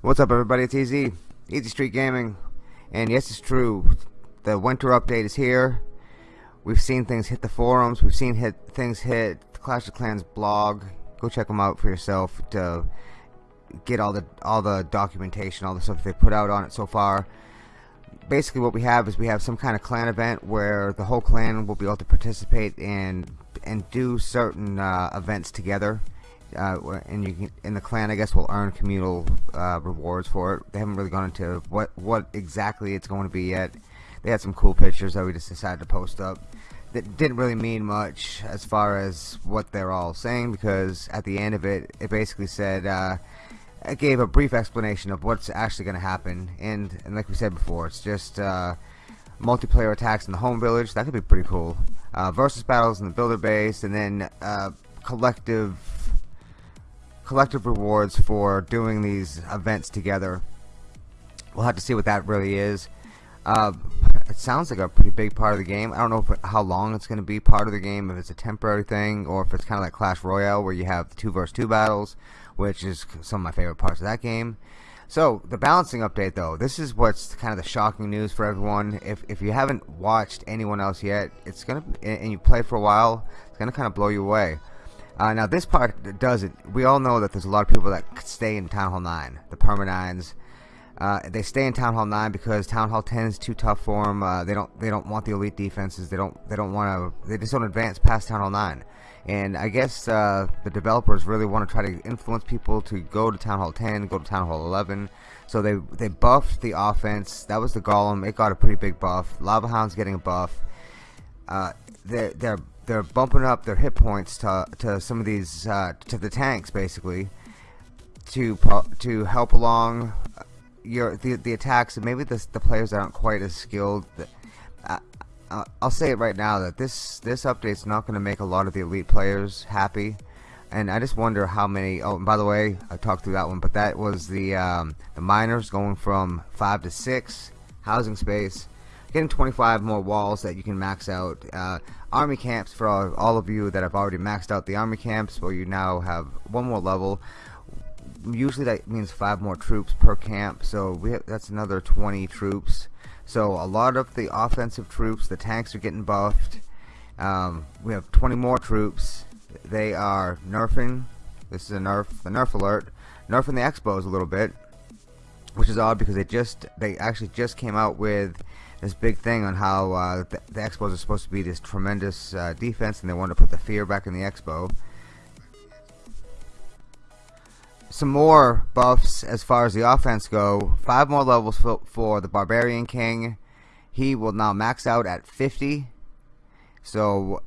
What's up everybody, it's Easy, Easy Street Gaming, and yes it's true, the winter update is here, we've seen things hit the forums, we've seen hit things hit the Clash of Clans blog, go check them out for yourself to get all the all the documentation, all the stuff they put out on it so far. Basically what we have is we have some kind of clan event where the whole clan will be able to participate and and do certain uh, events together uh, and you can in the clan I guess will earn communal uh, rewards for it. They haven't really gone into what what exactly it's going to be yet. They had some cool pictures that we just decided to post up. That didn't really mean much as far as what they're all saying because at the end of it, it basically said uh, gave a brief explanation of what's actually going to happen. And and like we said before, it's just uh, multiplayer attacks in the home village. That could be pretty cool. Uh, versus battles in the builder base, and then uh, collective collective rewards for doing these events together. We'll have to see what that really is. It sounds like a pretty big part of the game. I don't know how long it's going to be part of the game, if it's a temporary thing, or if it's kind of like Clash Royale where you have two versus two battles, which is some of my favorite parts of that game. So the balancing update, though, this is what's kind of the shocking news for everyone. If if you haven't watched anyone else yet, it's gonna and you play for a while, it's gonna kind of blow you away. Uh, now this part doesn't. We all know that there's a lot of people that stay in Town Hall 9, the Perma 9s. Uh, they stay in Town Hall 9 because Town Hall 10 is too tough for them. Uh, they don't they don't want the elite defenses. They don't they don't want to. They just don't advance past Town Hall 9. And I guess uh, the developers really want to try to influence people to go to Town Hall 10, go to Town Hall 11. So they they buffed the offense. That was the Golem. It got a pretty big buff. Lava Hound's getting a buff. Uh, they're they're they're bumping up their hit points to to some of these uh, to the tanks basically to to help along your the the attacks and maybe the the players aren't quite as skilled. Uh, uh, I'll say it right now that this this update's not going to make a lot of the elite players happy, and I just wonder how many. Oh, by the way, I talked through that one, but that was the um, the miners going from five to six housing space getting 25 more walls that you can max out uh, army camps for all, all, of you that have already maxed out the army camps where you now have one more level usually that means five more troops per camp so we have, that's another 20 troops. So a lot of the offensive troops the tanks are getting buffed. Um, we have 20 more troops. They are nerfing this is a nerf the nerf alert nerfing the X-Bows a little bit which is odd because they just they actually just came out with this big thing on how uh, the, the, X-Bows are supposed to be this tremendous uh, defense and they want to put the fear back in the X-Bow. Some more buffs as far as the offense go. Five more levels for, for the Barbarian King. He will now max out at 50. So,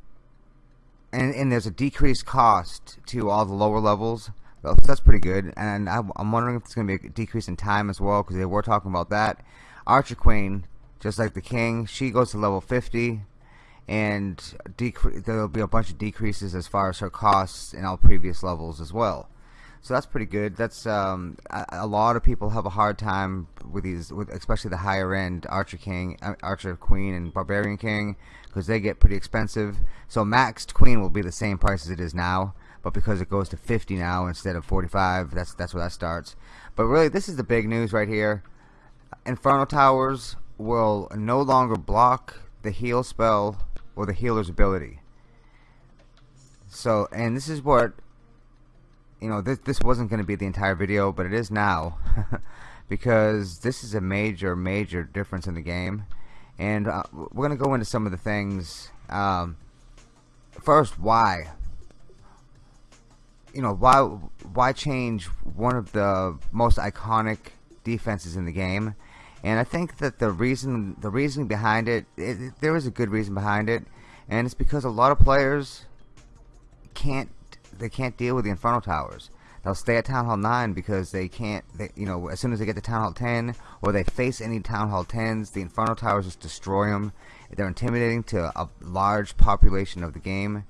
and, and there's a decreased cost to all the lower levels. So that's pretty good. And I, am wondering if it's going to be a decrease in time as well because they were talking about that. Archer Queen just like the king she goes to level 50 and there'll be a bunch of decreases as far as her costs in all previous levels as well so that's pretty good. That's um, a, a, lot of people have a hard time with these with especially the higher end archer king uh, archer queen and barbarian king because they get pretty expensive. So maxed queen will be the same price as it is now but because it goes to 50 now instead of 45 that's that's where that starts. But really this is the big news right here. Inferno Towers will no longer block the heal spell or the healer's ability. So, and this is what, you know, this, this wasn't going to be the entire video, but it is now. because this is a major, major difference in the game. And uh, we're going to go into some of the things. Um, first, why? You know, why, why change one of the most iconic defenses in the game? and I think that the reason the reasoning behind it, it, there is a good reason behind it and it's because a lot of players can't they can't deal with the Inferno Towers they'll stay at Town Hall 9 because they can't they, you know as soon as they get to Town Hall 10 or they face any Town Hall 10s the Inferno Towers just destroy them they're intimidating to a large population of the game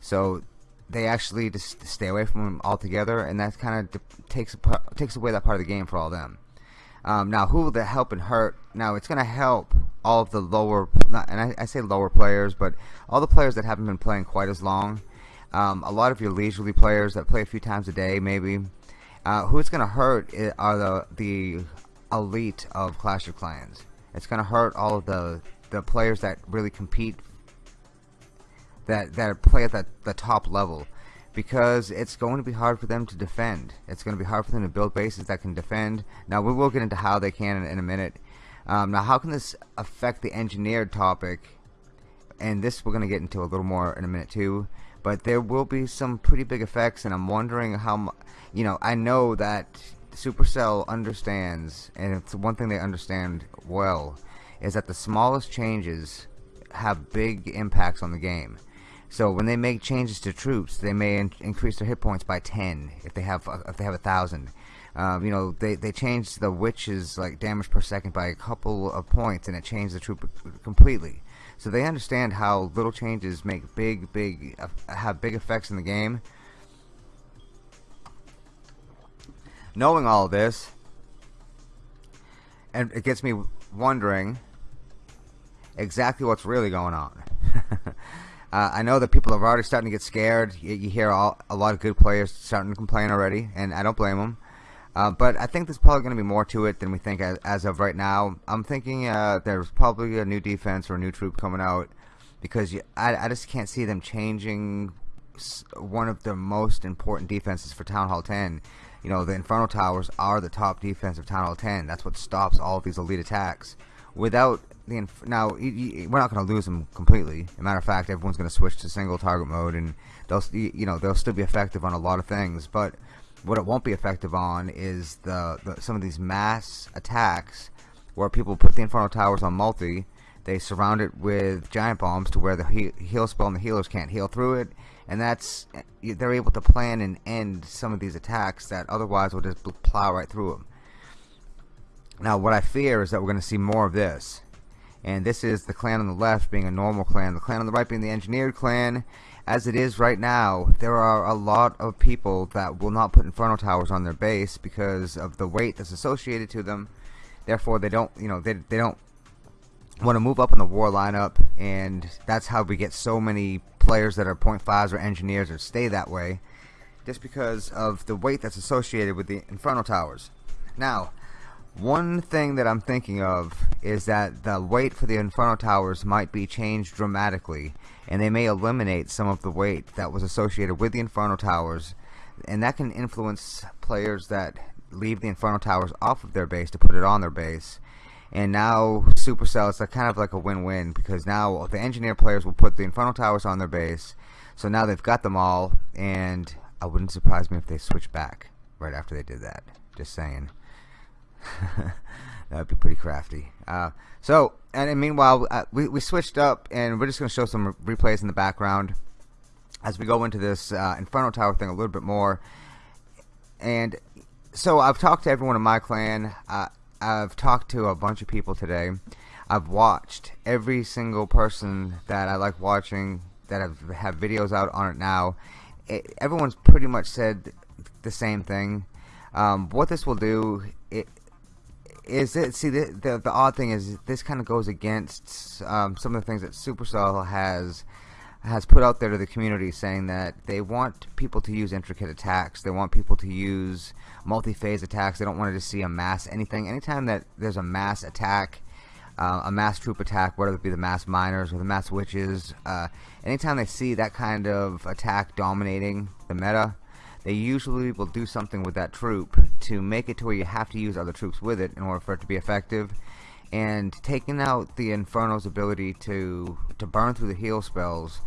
so they actually just stay away from them altogether, and that kind of takes takes away that part of the game for all them. Um, now, who will that help and hurt? Now, it's going to help all of the lower, and I, I, say lower players, but all the players that haven't been playing quite as long. Um, a lot of your leisurely players that play a few times a day, maybe. Uh, who it's going to hurt are the the elite of Clash of Clans. It's going to hurt all of the the players that really compete, that that play at the, the top level because it's going to be hard for them to defend. It's going to be hard for them to build bases that can defend. Now, we will get into how they can in, in a minute. Um, now, how can this affect the engineered topic? And this we're going to get into a little more in a minute, too. But there will be some pretty big effects, and I'm wondering how, you know, I know that Supercell understands, and it's one thing they understand well, is that the smallest changes have big impacts on the game. So when they make changes to troops, they may in increase their hit points by 10 if they have if they have a thousand. Um, you know, they they changed the witches like damage per second by a couple of points, and it changed the troop completely. So they understand how little changes make big, big uh, have big effects in the game. Knowing all this, and it gets me wondering exactly what's really going on. Uh, I know that people are already starting to get scared. You, you hear all, a lot of good players starting to complain already, and I don't blame them. Uh, but I think there's probably going to be more to it than we think as, as of right now. I'm thinking uh, there's probably a new defense or a new troop coming out because you, I, I just can't see them changing one of the most important defenses for Town Hall 10. You know, the Inferno Towers are the top defense of Town Hall 10. That's what stops all of these elite attacks. Without the now we're not going to lose them completely. As a matter of fact, everyone's going to switch to single target mode, and they'll you know they'll still be effective on a lot of things. But what it won't be effective on is the, the some of these mass attacks where people put the Inferno Towers on multi. They surround it with giant bombs to where the he heal spell and the healers can't heal through it, and that's they're able to plan and end some of these attacks that otherwise will just plow right through them. Now, what I fear is that we're going to see more of this and this is the clan on the left being a normal clan the clan on the right being the engineered clan as it is right now there are a lot of people that will not put inferno towers on their base because of the weight that's associated to them. Therefore they don't you know they, they don't want to move up in the war lineup and that's how we get so many players that are 0.5s or engineers or stay that way just because of the weight that's associated with the inferno towers. Now one thing that I'm thinking of is that the weight for the Inferno Towers might be changed dramatically, and they may eliminate some of the weight that was associated with the Inferno Towers, and that can influence players that leave the Inferno Towers off of their base to put it on their base. And now Supercell, it's kind of like a win-win because now the engineer players will put the Inferno Towers on their base, so now they've got them all, and I wouldn't surprise me if they switch back right after they did that. Just saying. that would be pretty crafty. Uh, so, and meanwhile, uh, we, we switched up, and we're just going to show some replays in the background as we go into this uh, Inferno Tower thing a little bit more. And so I've talked to everyone in my clan. I've talked to a bunch of people today. I've watched every single person that I like watching that have, have videos out on it now. It, everyone's pretty much said the same thing. Um, what this will do, it, is it see the, the, the odd thing is this kind of goes against um, some of the things that Supercell has has put out there to the community saying that they want people to use intricate attacks. They want people to use multi-phase attacks. They don't want to see a mass anything. Anytime that there's a mass attack uh, a mass troop attack whether it be the mass miners or the mass witches uh, anytime they see that kind of attack dominating the meta they usually will do something with that troop to make it to where you have to use other troops with it in order for it to be effective. And taking out the Inferno's ability to to burn through the heal spells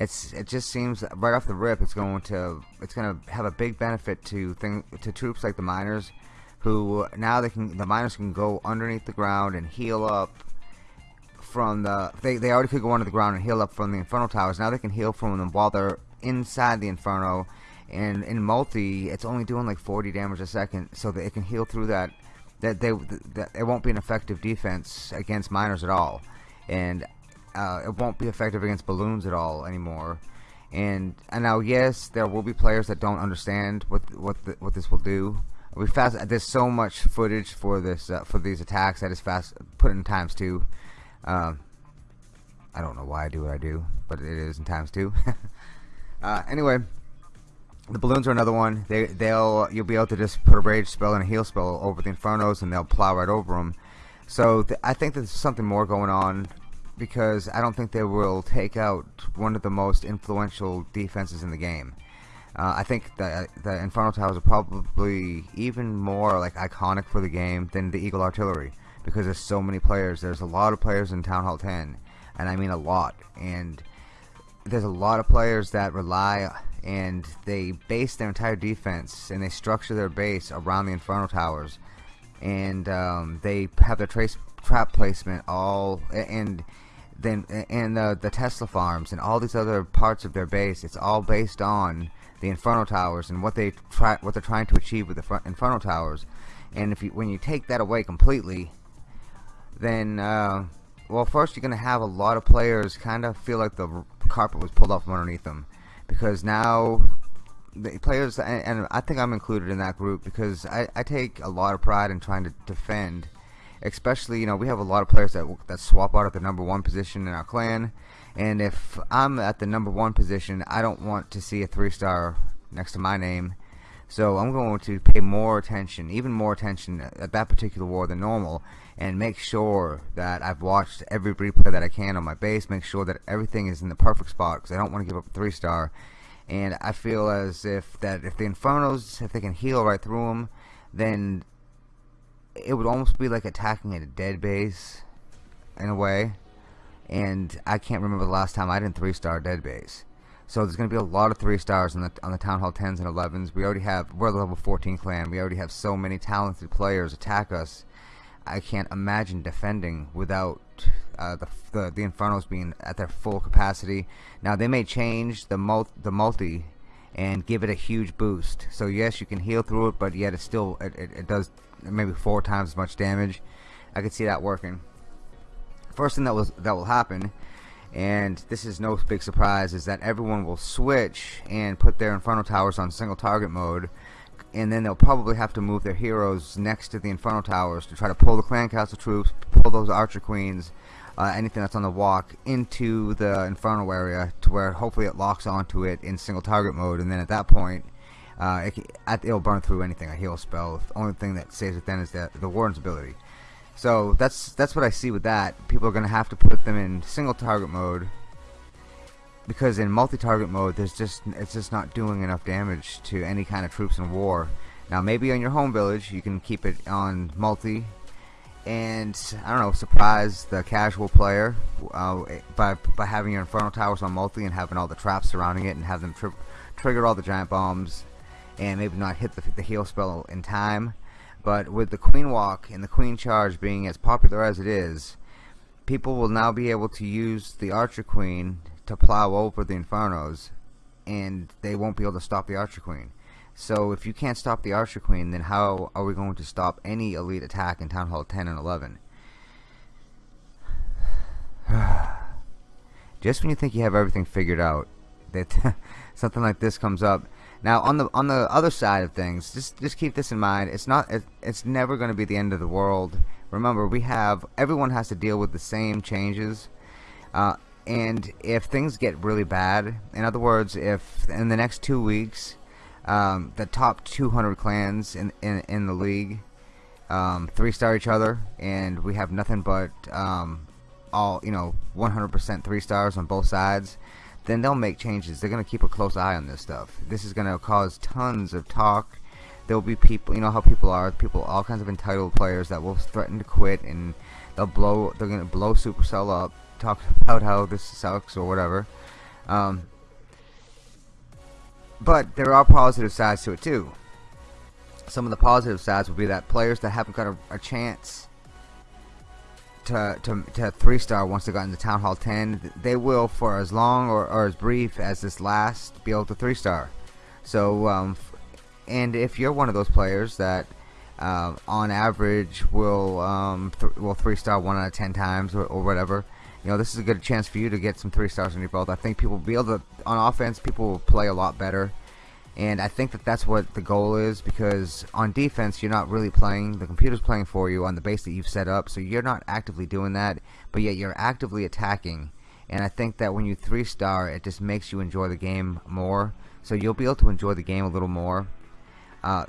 it's it just seems right off the rip it's going to it's going to have a big benefit to thing to troops like the miners who now they can the miners can go underneath the ground and heal up from the they, they already could go under the ground and heal up from the inferno towers. Now they can heal from them while they're inside the inferno and in multi it's only doing like 40 damage a second so that it can heal through that that they that it won't be an effective defense against miners at all and uh, it won't be effective against balloons at all anymore And, and now, yes, there will be players that don't understand what what the, what this will do. We fast. There's so much footage for this uh, for these attacks that is fast put in times two. Um, I don't know why I do what I do, but it is in times two. uh, anyway, the balloons are another one. They they'll you'll be able to just put a rage spell and a heal spell over the infernos, and they'll plow right over them. So th I think there's something more going on because I don't think they will take out one of the most influential defenses in the game. Uh, I think the the Inferno Towers are probably even more like iconic for the game than the Eagle Artillery because there's so many players. There's a lot of players in Town Hall 10, and I mean a lot. And there's a lot of players that rely and they base their entire defense and they structure their base around the Inferno Towers, and um, they have their trace trap placement all and then and the the Tesla farms and all these other parts of their base. It's all based on the Inferno Towers and what they try what they're trying to achieve with the Inferno Towers. And if you when you take that away completely, then uh, well, first you're gonna have a lot of players kind of feel like the carpet was pulled off from underneath them because now the players and, and I think I'm included in that group because I, I take a lot of pride in trying to defend especially you know we have a lot of players that that swap out at the number one position in our clan. And if I'm at the number one position I don't want to see a three star next to my name so I'm going to pay more attention even more attention at that particular war than normal and make sure that I've watched every replay that I can on my base make sure that everything is in the perfect spot because I don't want to give up a three star and I feel as if that if the Infernos if they can heal right through them then it would almost be like attacking at a dead base in a way. And I can't remember the last time I didn't three star dead base so there's going to be a lot of three stars on the on the town hall 10s and 11s we already have we're the level 14 clan. We already have so many talented players attack us. I can't imagine defending without uh, the, the the infernos being at their full capacity. Now they may change the mul the multi and give it a huge boost. So yes you can heal through it but yet it still it, it, it does maybe four times as much damage. I could see that working. First thing that was that will happen, and this is no big surprise, is that everyone will switch and put their Inferno Towers on single target mode, and then they'll probably have to move their heroes next to the Inferno Towers to try to pull the Clan Castle troops, pull those Archer Queens, uh, anything that's on the walk into the Inferno area to where hopefully it locks onto it in single target mode, and then at that point uh, it, will burn through anything, a heal spell. The only thing that saves it then is the, the Warden's ability. So that's that's what I see with that. People are going to have to put them in single target mode because in multi-target mode, there's just it's just not doing enough damage to any kind of troops in war. Now maybe on your home village you can keep it on multi, and I don't know, surprise the casual player uh, by by having your Inferno Towers on multi and having all the traps surrounding it and have them tri trigger all the giant bombs and maybe not hit the, the heal spell in time. But with the Queen Walk and the Queen Charge being as popular as it is, people will now be able to use the Archer Queen to plow over the Infernos, and they won't be able to stop the Archer Queen. So if you can't stop the Archer Queen, then how are we going to stop any elite attack in Town Hall 10 and 11? Just when you think you have everything figured out, that something like this comes up now on the on the other side of things, just just keep this in mind. It's not it, it's never going to be the end of the world. Remember, we have everyone has to deal with the same changes. Uh, and if things get really bad, in other words, if in the next two weeks, um, the top 200 clans in in, in the league um, three star each other, and we have nothing but um, all you know 100% three stars on both sides then they'll make changes. They're going to keep a close eye on this stuff. This is going to cause tons of talk. There'll be people, you know how people are, people, all kinds of entitled players that will threaten to quit and they'll blow, they're going to blow Supercell up, talk about how this sucks or whatever. Um, but there are positive sides to it too. Some of the positive sides will be that players that haven't got a, a chance to, to, to three star once they got into Town Hall 10 they will for as long or, or as brief as this last be able to three star so um, and if you're one of those players that uh, on average will um, th will three star one out of ten times or, or whatever you know, this is a good chance for you to get some three stars on your belt. I think people will be able to, on offense, people will play a lot better. And I think that that's what the goal is because on defense, you're not really playing. The computer's playing for you on the base that you've set up. So you're not actively doing that, but yet you're actively attacking. And I think that when you three star, it just makes you enjoy the game more. So you'll be able to enjoy the game a little more. Uh,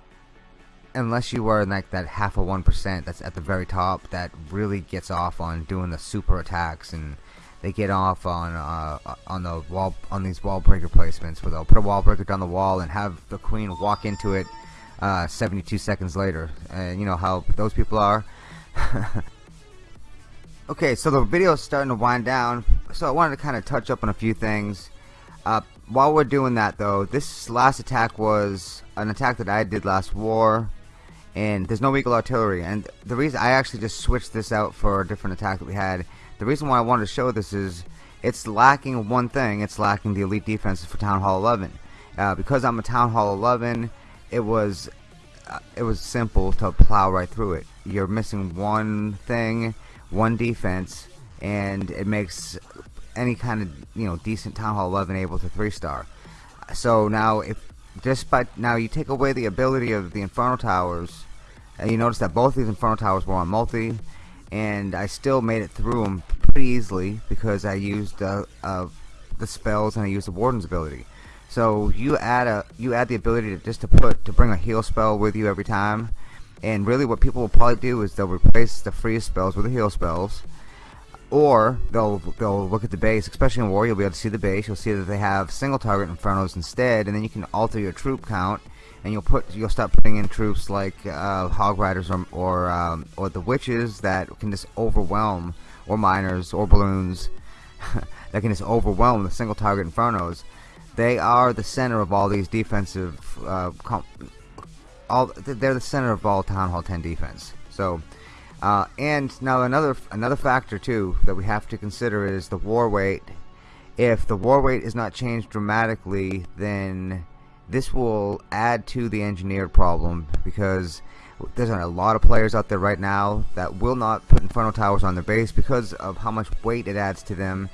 unless you are in like that half of one percent that's at the very top that really gets off on doing the super attacks and they get off on uh, on the wall on these wall breaker placements where they'll put a wall breaker down the wall and have the queen walk into it uh, 72 seconds later. And you know how those people are? Okay so the video is starting to wind down. So I wanted to kind of touch up on a few things. Uh, while we're doing that though this last attack was an attack that I did last war and there's no eagle artillery. And the reason I actually just switched this out for a different attack that we had the reason why I wanted to show this is it's lacking one thing it's lacking the elite defenses for Town Hall 11 uh, because I'm a Town Hall 11 it was uh, it was simple to plow right through it. You're missing one thing one defense and it makes any kind of you know decent Town Hall 11 able to three star so now if just by now you take away the ability of the Inferno Towers and you notice that both these Inferno Towers were on multi and I still made it through them pretty easily because I used uh, uh, the spells and I used the Warden's ability. So you add a you add the ability to just to put to bring a heal spell with you every time. And really what people will probably do is they'll replace the freeze spells with the heal spells. Or they'll they'll look at the base especially in war you'll be able to see the base. You'll see that they have single target infernos instead and then you can alter your troop count and you'll put you'll start putting in troops like uh, hog riders or or, um, or the witches that can just overwhelm or miners or balloons that can just overwhelm the single target infernos they are the center of all these defensive uh, all they're the center of all town hall 10 defense so uh, and now another another factor too that we have to consider is the war weight. If the war weight is not changed dramatically, then this will add to the engineered problem because there's a lot of players out there right now that will not put Inferno Towers on their base because of how much weight it adds to them.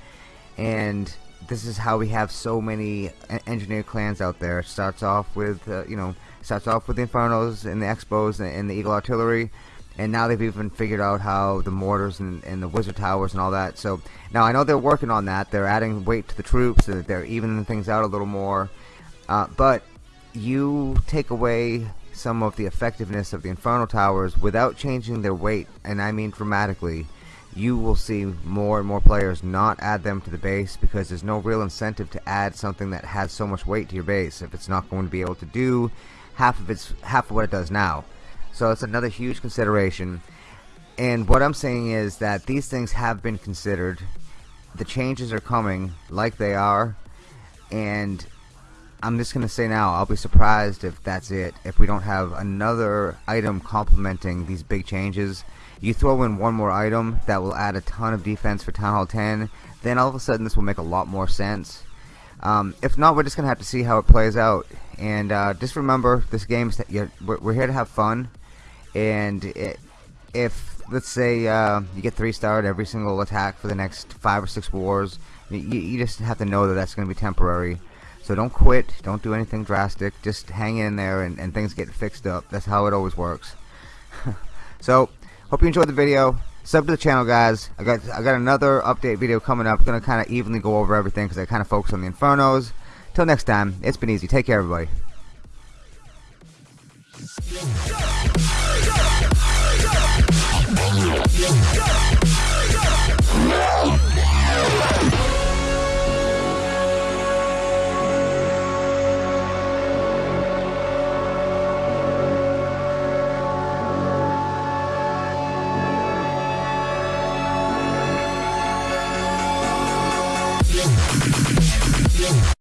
And this is how we have so many engineered clans out there. It starts off with uh, you know starts off with the Infernos and the X-Bows and the Eagle Artillery. And now they've even figured out how the mortars and, and, the wizard towers and all that. So now I know they're working on that. They're adding weight to the troops. So they're evening things out a little more uh, but you take away some of the effectiveness of the inferno towers without changing their weight and I mean dramatically you will see more and more players not add them to the base because there's no real incentive to add something that has so much weight to your base if it's not going to be able to do half of its half of what it does now so it's another huge consideration. And what I'm saying is that these things have been considered. The changes are coming like they are. And I'm just to say now, I'll be surprised if that's it. If we don't have another item complementing these big changes. You throw in one more item that will add a ton of defense for Town Hall 10. Then all of a sudden this will make a lot more sense. Um, if not, we're just to have to see how it plays out. And uh, just remember, this game, is we're here to have fun and it, if let's say uh, you get three starred every single attack for the next five or six wars you, you just have to know that that's to be temporary so don't quit don't do anything drastic just hang in there and, and things get fixed up that's how it always works so hope you enjoyed the video sub to the channel guys I got I got another update video coming up gonna kinda evenly go over everything because I kinda focus on the infernos till next time it's been easy take care everybody. Yeah.